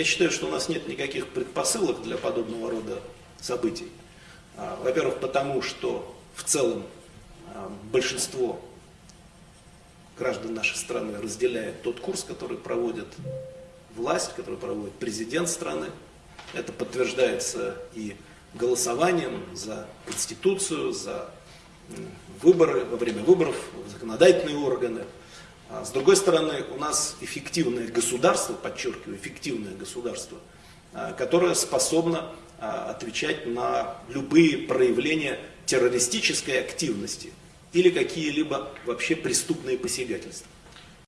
я считаю, что у нас нет никаких предпосылок для подобного рода событий. А, во-первых, потому что в целом а, большинство граждан нашей страны разделяет тот курс, который проводит власть, который проводит президент страны. Это подтверждается и голосованием за Конституцию, за выборы, во время выборов, в законодательные органы. А с другой стороны, у нас эффективное государство, подчеркиваю, эффективное государство, а, которое способно а, отвечать на любые проявления террористической активности или какие-либо вообще преступные посягательства.